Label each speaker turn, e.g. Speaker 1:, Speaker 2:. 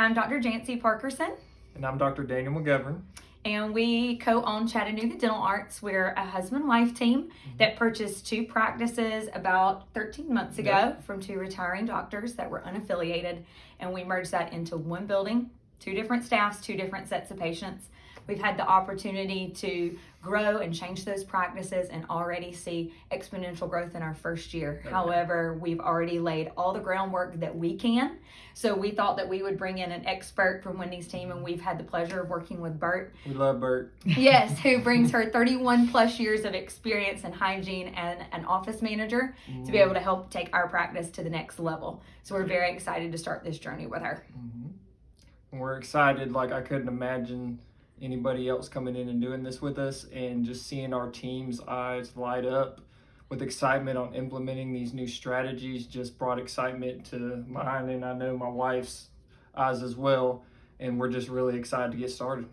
Speaker 1: I'm Dr. Jancy Parkerson,
Speaker 2: And I'm Dr. Daniel McGovern.
Speaker 1: and we co own Chattanooga Dental Arts. We're a husband wife team mm-hmm. that purchased two practices about 13 months ago
Speaker 2: Yep.
Speaker 1: from two retiring doctors that were unaffiliated, and we merged that into one building, two different staffs, two different sets of patients. We've had the opportunity to grow and change those practices and already see exponential growth in our first year.
Speaker 2: Okay.
Speaker 1: However, we've already laid all the groundwork that we can. So we thought that we would bring in an expert from Wendy's team, and we've had the pleasure of working with Bert
Speaker 2: We love Bert.
Speaker 1: yes, who brings her 31 plus years of experience in hygiene and an office manager to be able to help take our practice to the next level. So we're very excited to start this journey with her.
Speaker 2: Mhm. We're excited. Like I couldn't imagine anybody else coming in and doing this with us, and just seeing our team's eyes light up with excitement on implementing these new strategies just brought excitement to mine, and I know my wife's eyes as well. And we're just really excited to get started.